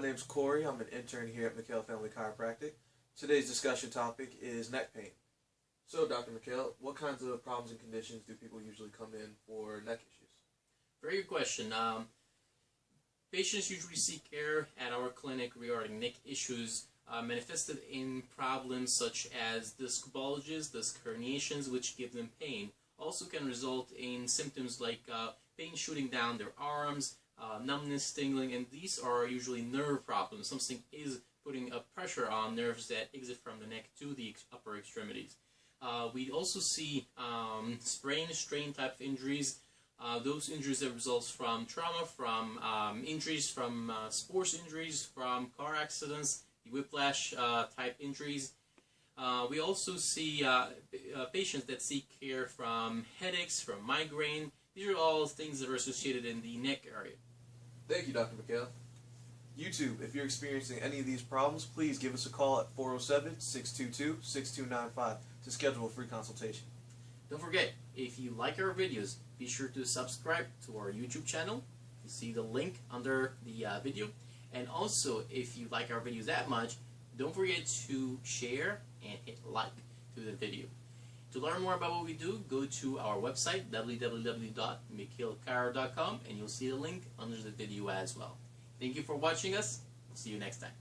My name is Corey. I'm an intern here at McHale Family Chiropractic. Today's discussion topic is neck pain. So, Dr. McHale, what kinds of problems and conditions do people usually come in for neck issues? Very good question. Um, patients usually seek care at our clinic regarding neck issues uh, manifested in problems such as disc bulges, disc herniations, which give them pain. Also can result in symptoms like uh, pain shooting down their arms, uh, numbness, tingling, and these are usually nerve problems. Something is putting a pressure on nerves that exit from the neck to the upper extremities. Uh, we also see um, sprain, strain type of injuries. Uh, those injuries that result from trauma, from um, injuries from uh, sports injuries, from car accidents, whiplash uh, type injuries. Uh, we also see uh, patients that seek care from headaches, from migraine. These are all things that are associated in the neck area. Thank you, Dr. McHale. YouTube, if you're experiencing any of these problems, please give us a call at 407-622-6295 to schedule a free consultation. Don't forget, if you like our videos, be sure to subscribe to our YouTube channel. You see the link under the uh, video. And also, if you like our videos that much, don't forget to share and hit like to the video. To learn more about what we do, go to our website, www.mchalechiro.com, and you'll see the link under the video as well. Thank you for watching us. See you next time.